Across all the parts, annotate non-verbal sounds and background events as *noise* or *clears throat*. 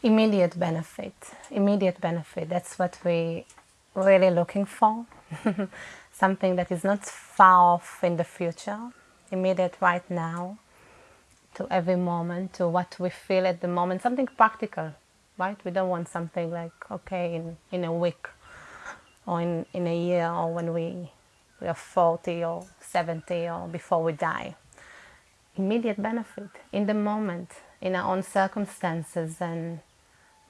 Immediate benefit, immediate benefit. That's what we really looking for. *laughs* Something that is not far off in the future, immediate right now, to every moment, to what we feel at the moment, something practical, right? We don't want something like, okay, in, in a week or in, in a year or when we, we are 40 or 70 or before we die. Immediate benefit in the moment, in our own circumstances and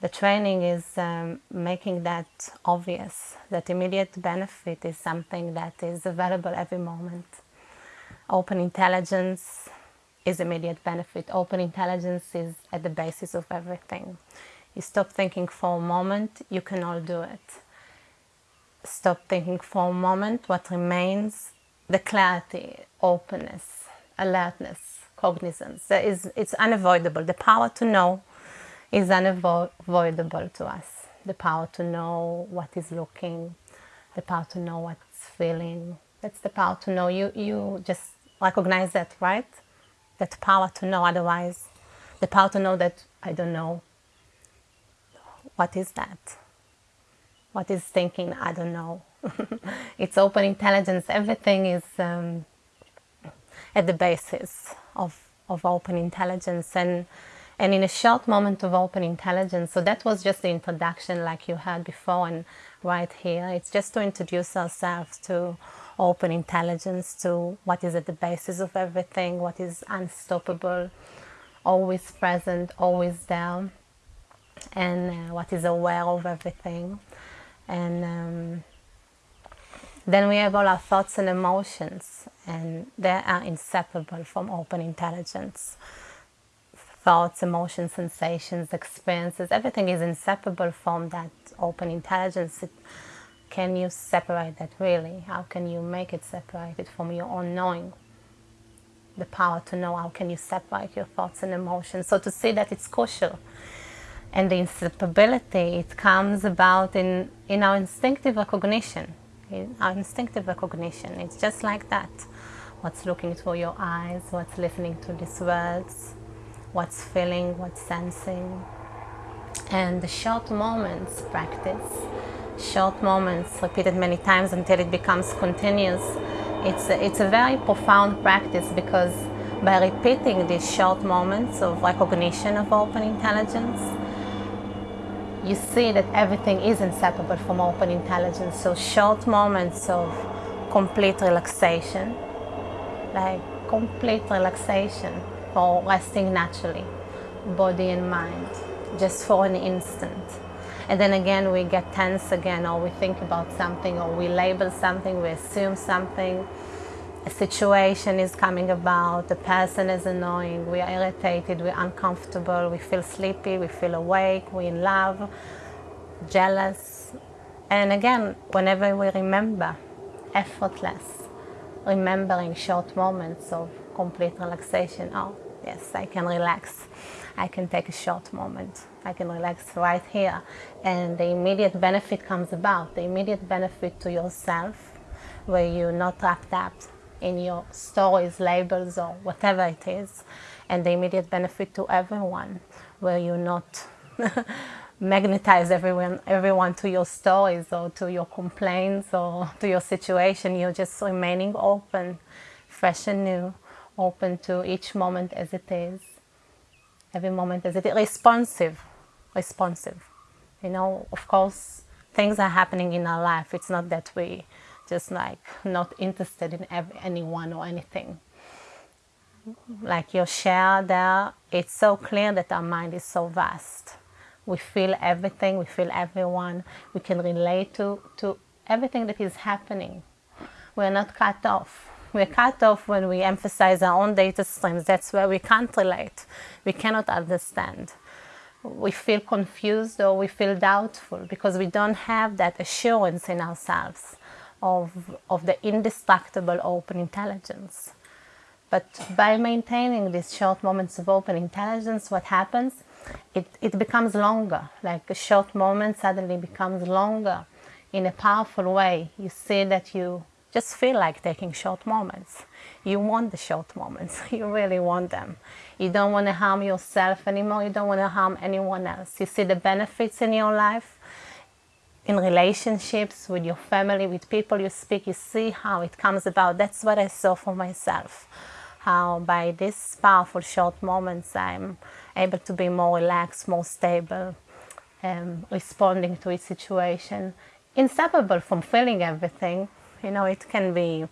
the training is um, making that obvious, that immediate benefit is something that is available every moment. Open intelligence is immediate benefit. Open intelligence is at the basis of everything. You stop thinking for a moment, you can all do it. Stop thinking for a moment, what remains, the clarity, openness, alertness, cognizance. There is, it's unavoidable. The power to know is unavoidable to us. The power to know what is looking, the power to know what's feeling. That's the power to know. You, you just recognize that, right? That power to know. Otherwise, the power to know that I don't know. What is that? What is thinking? I don't know. *laughs* it's open intelligence. Everything is um, at the basis of, of open intelligence. And and in a short moment of open intelligence. So that was just the introduction like you had before and right here. It's just to introduce ourselves to open intelligence, to what is at the basis of everything, what is unstoppable, always present, always there, and uh, what is aware of everything. And um, then we have all our thoughts and emotions, and they are inseparable from open intelligence thoughts, emotions, sensations, experiences, everything is inseparable from that open intelligence. Can you separate that really? How can you make it separated from your own knowing? The power to know, how can you separate your thoughts and emotions? So to see that it's crucial. And the inseparability, it comes about in, in our instinctive recognition. In our instinctive recognition, it's just like that. What's looking through your eyes, what's listening to these words, what's feeling, what's sensing. And the short moments practice, short moments repeated many times until it becomes continuous. It's a, it's a very profound practice because by repeating these short moments of recognition of open intelligence, you see that everything is inseparable from open intelligence. So short moments of complete relaxation, like complete relaxation for resting naturally, body and mind, just for an instant. And then again, we get tense again, or we think about something, or we label something, we assume something. A situation is coming about, the person is annoying, we are irritated, we're uncomfortable, we feel sleepy, we feel awake, we're in love, jealous. And again, whenever we remember, effortless, remembering short moments of complete relaxation. Oh, yes, I can relax. I can take a short moment. I can relax right here. And the immediate benefit comes about, the immediate benefit to yourself, where you're not wrapped up in your stories, labels, or whatever it is. And the immediate benefit to everyone, where you're not *laughs* magnetize everyone, everyone to your stories or to your complaints or to your situation. You're just remaining open, fresh and new open to each moment as it is, every moment as it is, responsive, responsive. You know, of course, things are happening in our life. It's not that we just like not interested in anyone or anything. Like your share there, it's so clear that our mind is so vast. We feel everything, we feel everyone, we can relate to, to everything that is happening. We're not cut off we're cut off when we emphasize our own data streams. That's where we can't relate. We cannot understand. We feel confused or we feel doubtful because we don't have that assurance in ourselves of, of the indestructible open intelligence. But by maintaining these short moments of open intelligence, what happens? It, it becomes longer, like a short moment suddenly becomes longer in a powerful way. You see that you just feel like taking short moments. you want the short moments. *laughs* You really want them. You don't want to harm yourself anymore. You don't want to harm anyone else. You see the benefits in your life, in relationships with your family, with people you speak. You see how it comes about. That's what I saw for myself. How by these powerful short moments, I'm able to be more relaxed, more stable, um, responding to each situation, inseparable from feeling everything. You know, it can be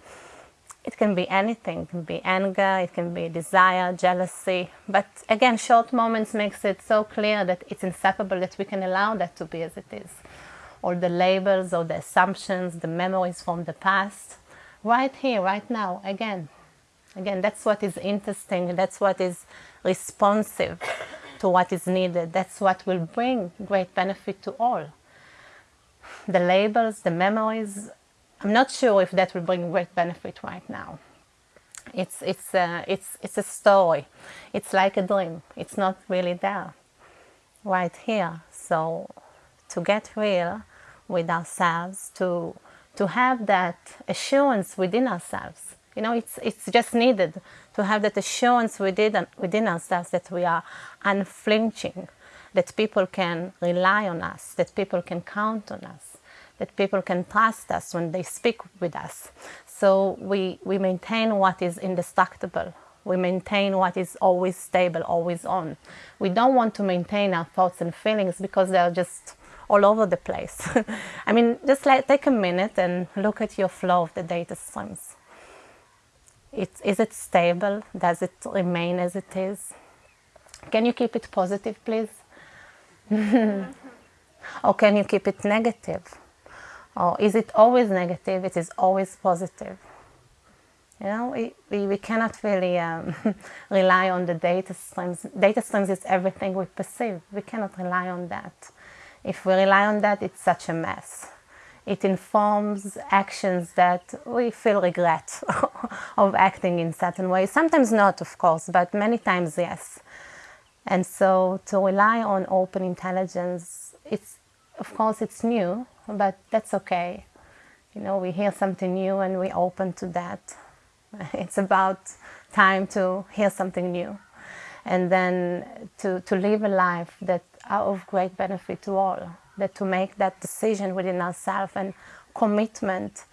it can be anything. It can be anger, it can be desire, jealousy. But again, short moments makes it so clear that it's inseparable that we can allow that to be as it is. All the labels or the assumptions, the memories from the past, right here, right now, again. Again, that's what is interesting. That's what is responsive to what is needed. That's what will bring great benefit to all. The labels, the memories, I'm not sure if that will bring great benefit right now. It's, it's, a, it's, it's a story. It's like a dream. It's not really there right here. So to get real with ourselves, to, to have that assurance within ourselves, you know, it's, it's just needed to have that assurance within, within ourselves that we are unflinching, that people can rely on us, that people can count on us that people can trust us when they speak with us. So we, we maintain what is indestructible. We maintain what is always stable, always on. We don't want to maintain our thoughts and feelings because they're just all over the place. *laughs* I mean, just like take a minute and look at your flow of the data streams. It, is it stable? Does it remain as it is? Can you keep it positive, please? *laughs* or can you keep it negative? Or is it always negative? It is always positive. You know, we, we, cannot really um, *laughs* rely on the data streams. Data streams is everything we perceive. We cannot rely on that. If we rely on that, it's such a mess. It informs actions that we feel regret *laughs* of acting in certain ways. Sometimes not, of course, but many times yes. And so to rely on open intelligence, it's, of course, it's new, but that's okay. You know, we hear something new and we open to that. *laughs* It's about time to hear something new and then to, to live a life that are of great benefit to all, that to make that decision within ourselves and commitment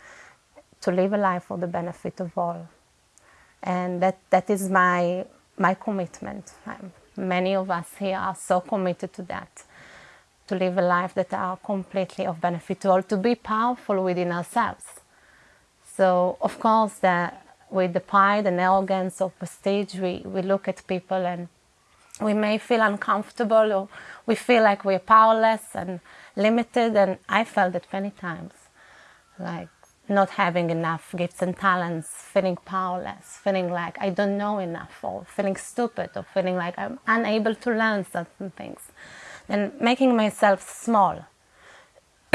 to live a life for the benefit of all. And that, that is my, my commitment. many of us here are so committed to that to live a life that are completely of benefit to all, to be powerful within ourselves. So, of course, the, with the pride and arrogance of prestige, we, we look at people and we may feel uncomfortable or we feel like we're powerless and limited. And I felt that many times, like not having enough gifts and talents, feeling powerless, feeling like I don't know enough, or feeling stupid, or feeling like I'm unable to learn certain things and making myself small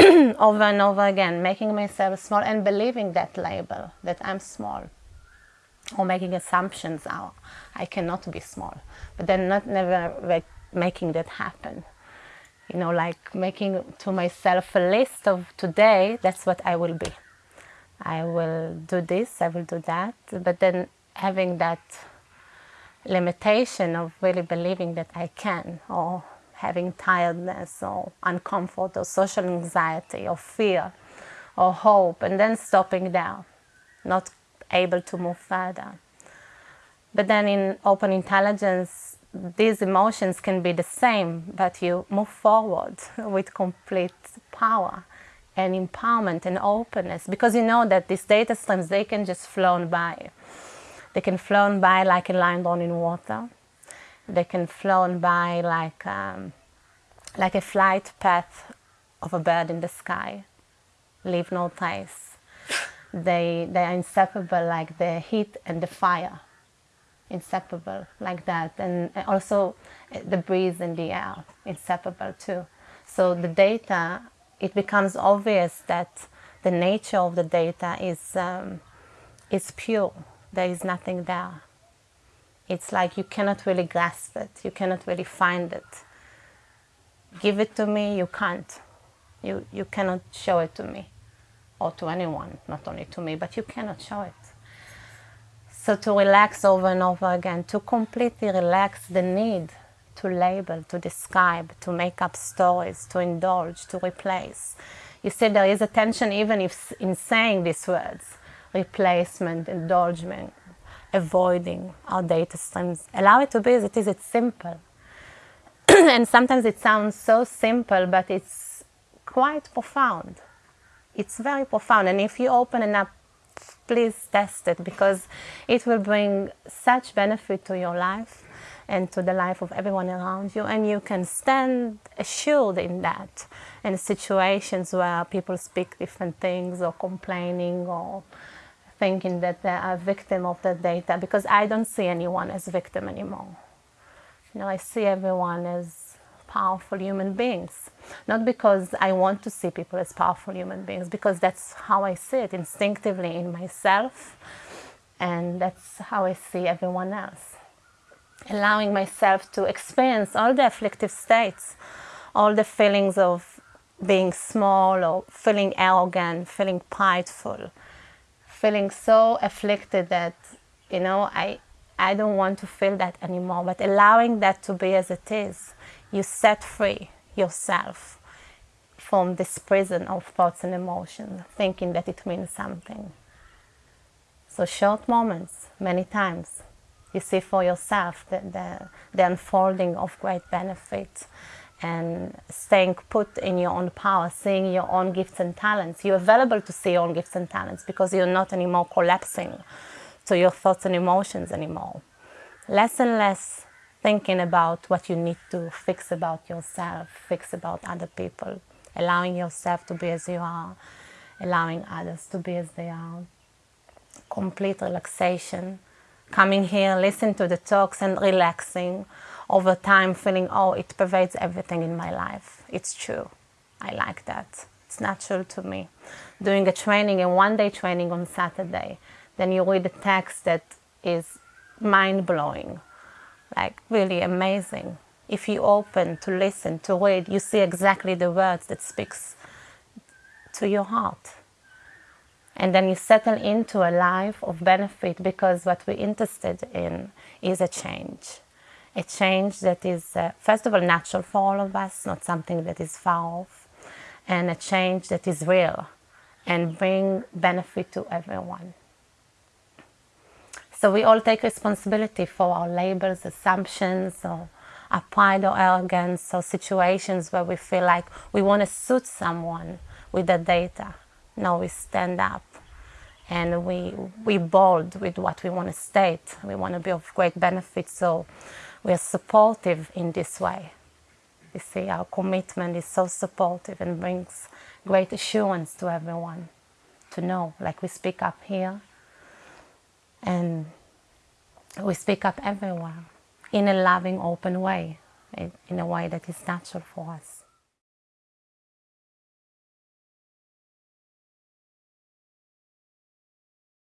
*clears throat* over and over again, making myself small and believing that label that I'm small or making assumptions out. I cannot be small, but then not never making that happen. You know, like making to myself a list of today, that's what I will be. I will do this, I will do that, but then having that limitation of really believing that I can or having tiredness or uncomfort or social anxiety or fear or hope and then stopping down, not able to move further. But then in open intelligence, these emotions can be the same, but you move forward *laughs* with complete power and empowerment and openness because you know that these data streams, they can just flown by. They can flown by like a line drawn in water they can flown by like um, like a flight path of a bird in the sky, leave no trace. They, they are inseparable like the heat and the fire, inseparable like that. And also the breeze and the air, inseparable too. So the data, it becomes obvious that the nature of the data is, um, is pure. There is nothing there it's like you cannot really grasp it, you cannot really find it. Give it to me, you can't. You, you cannot show it to me or to anyone, not only to me, but you cannot show it. So to relax over and over again, to completely relax the need to label, to describe, to make up stories, to indulge, to replace. You see, there is a tension even if in saying these words, replacement, indulgement, avoiding our data streams. Allow it to be as it is, it's simple. *clears throat* and sometimes it sounds so simple, but it's quite profound. It's very profound. And if you open it up, please test it because it will bring such benefit to your life and to the life of everyone around you. And you can stand assured in that in situations where people speak different things or complaining or thinking that they are a victim of the data because I don't see anyone as victim anymore. You know, I see everyone as powerful human beings. Not because I want to see people as powerful human beings, because that's how I see it instinctively in myself, and that's how I see everyone else. Allowing myself to experience all the afflictive states, all the feelings of being small or feeling arrogant, feeling prideful, feeling so afflicted that, you know, I, I don't want to feel that anymore, but allowing that to be as it is, you set free yourself from this prison of thoughts and emotions, thinking that it means something. So short moments, many times, you see for yourself the, the, the unfolding of great benefit and staying put in your own power, seeing your own gifts and talents. You're available to see your own gifts and talents because you're not anymore collapsing to your thoughts and emotions anymore. Less and less thinking about what you need to fix about yourself, fix about other people, allowing yourself to be as you are, allowing others to be as they are. Complete relaxation, coming here, listen to the talks and relaxing over time, feeling, oh, it pervades everything in my life. It's true. I like that. It's natural to me. Doing a training, a one-day training on Saturday, then you read a text that is mind-blowing, like really amazing. If you open to listen, to read, you see exactly the words that speaks to your heart. And then you settle into a life of benefit because what we're interested in is a change. A change that is, uh, first of all, natural for all of us, not something that is far off, and a change that is real and bring benefit to everyone. So we all take responsibility for our labels, assumptions, or our pride or arrogance, or situations where we feel like we want to suit someone with the data. No, we stand up and we we bold with what we want to state. We want to be of great benefit, so we are supportive in this way. You see, our commitment is so supportive and brings great assurance to everyone to know, like we speak up here, and we speak up everywhere in a loving, open way, in a way that is natural for us.